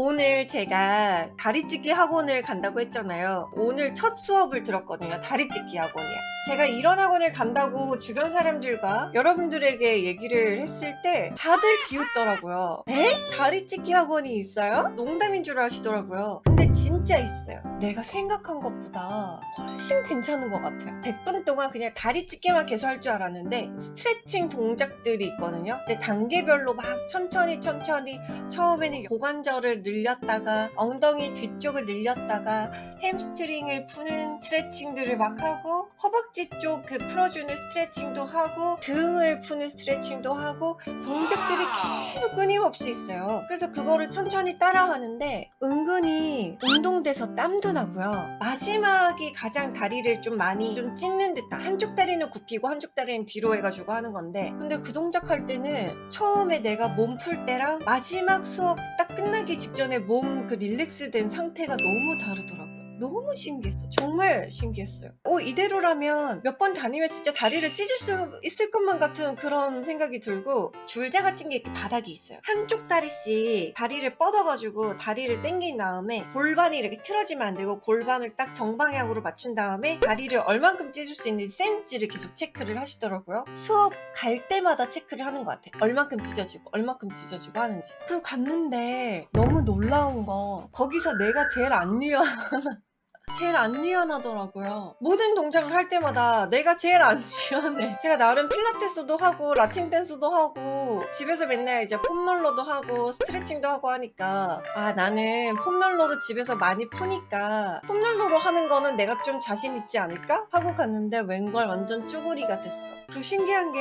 오늘 제가 다리찢기 학원을 간다고 했잖아요. 오늘 첫 수업을 들었거든요. 다리찢기 학원이야. 제가 이런 학원을 간다고 주변 사람들과 여러분들에게 얘기를 했을 때 다들 비웃더라고요. 에? 다리찢기 학원이 있어요? 농담인 줄 아시더라고요. 근데 진짜 있어요. 내가 생각한 것보다 훨씬 괜찮은 것 같아요. 100분 동안 그냥 다리 찢기만 계속 할 줄 알았는데 스트레칭 동작들이 있거든요. 근데 단계별로 막 천천히 천천히 처음에는 고관절을 늘렸다가 엉덩이 뒤쪽을 늘렸다가 햄스트링을 푸는 스트레칭들을 막 하고 허벅지 쪽 그 풀어주는 스트레칭도 하고 등을 푸는 스트레칭도 하고 동작들이 계속 끊임없이 있어요. 그래서 그거를 천천히 따라하는데 은근히 운동돼서 땀도 나고요. 마지막이 가장 다리를 좀 많이 좀 찢는 듯한 한쪽 다리는 굽히고 한쪽 다리는 뒤로 해가지고 하는 건데 근데 그 동작 할 때는 처음에 내가 몸 풀 때랑 마지막 수업 딱 끝나기 직전에 몸 그 relax 된 상태가 너무 다르더라고요. 너무 신기했어. 정말 신기했어요. 오, 이대로라면 몇 번 다니면 진짜 다리를 찢을 수 있을 것만 같은 그런 생각이 들고 줄자 같은 게 이렇게 바닥에 있어요. 한쪽 다리씩 다리를 뻗어가지고 다리를 당긴 다음에 골반이 이렇게 틀어지면 안 되고 골반을 딱 정방향으로 맞춘 다음에 다리를 얼만큼 찢을 수 있는지 센치를 계속 체크를 하시더라고요. 수업 갈 때마다 체크를 하는 것 같아요. 얼만큼 찢어지고 얼만큼 찢어지고 하는지. 그리고 갔는데 너무 놀라운 건 거기서 내가 제일 안 유연한 제일 안 유연하더라고요. 모든 동작을 할 때마다 내가 제일 안 유연해. 제가 나름 필라테스도 하고 라틴 댄스도 하고 집에서 맨날 이제 폼롤러도 하고 스트레칭도 하고 하니까 아 나는 폼롤러로 집에서 많이 푸니까 폼롤러로 하는 거는 내가 좀 자신 있지 않을까? 하고 갔는데 웬걸 완전 쭈구리가 됐어. 그리고 신기한 게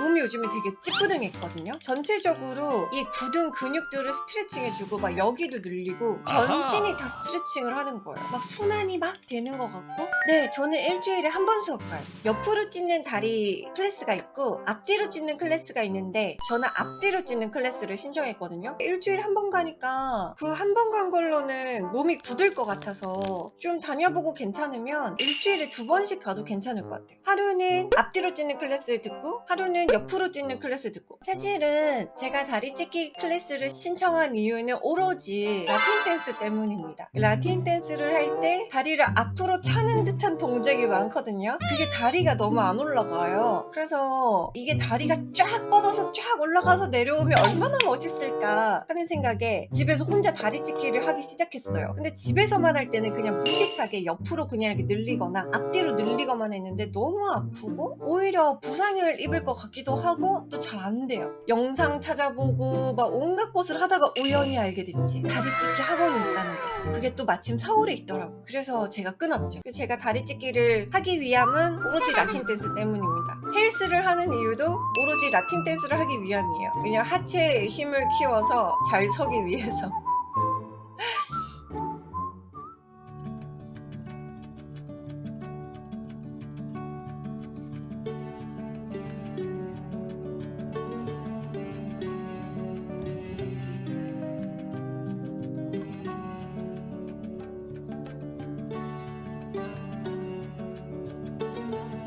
몸이 요즘에 되게 찌뿌둥했거든요. 전체적으로 이 굳은 근육들을 스트레칭해주고 막 여기도 늘리고 전신이 다 스트레칭을 하는 거예요. 막 순환 이 막 되는 것 같고 네 저는 일주일에 한 번 수업 가요. 옆으로 찢는 다리 클래스가 있고 앞뒤로 찢는 클래스가 있는데 저는 앞뒤로 찢는 클래스를 신청했거든요. 일주일에 한 번 가니까 그 한 번 간 걸로는 몸이 굳을 것 같아서 좀 다녀보고 괜찮으면 일주일에 두 번씩 가도 괜찮을 것 같아요. 하루는 앞뒤로 찢는 클래스를 듣고 하루는 옆으로 찢는 클래스 듣고 사실은 제가 다리 찢기 클래스를 신청한 이유는 오로지 라틴 댄스 때문입니다. 라틴 댄스를 할때 다리를 앞으로 차는 듯한 동작이 많거든요. 그게 다리가 너무 안 올라가요. 그래서 이게 다리가 쫙 뻗어서 쫙 올라가서 내려오면 얼마나 멋있을까 하는 생각에 집에서 혼자 다리 찢기를 하기 시작했어요. 근데 집에서만 할 때는 그냥 무식하게 옆으로 그냥 이렇게 늘리거나 앞뒤로 늘리거나 했는데 너무 아프고 오히려 부상을 입을 것 같기도 하고 또 잘 안 돼요. 영상 찾아보고 막 온갖 것을 하다가 우연히 알게 됐지. 다리 찢기 학원이 있다는 것을. 그게 또 마침 서울에 있더라고. 그래서 제가 끊었죠. 그래서 제가 다리 찢기를 하기 위함은 오로지 라틴 댄스 때문입니다. 헬스를 하는 이유도 오로지 라틴 댄스를 하기 위함이에요. 그냥 하체의 힘을 키워서 잘 서기 위해서.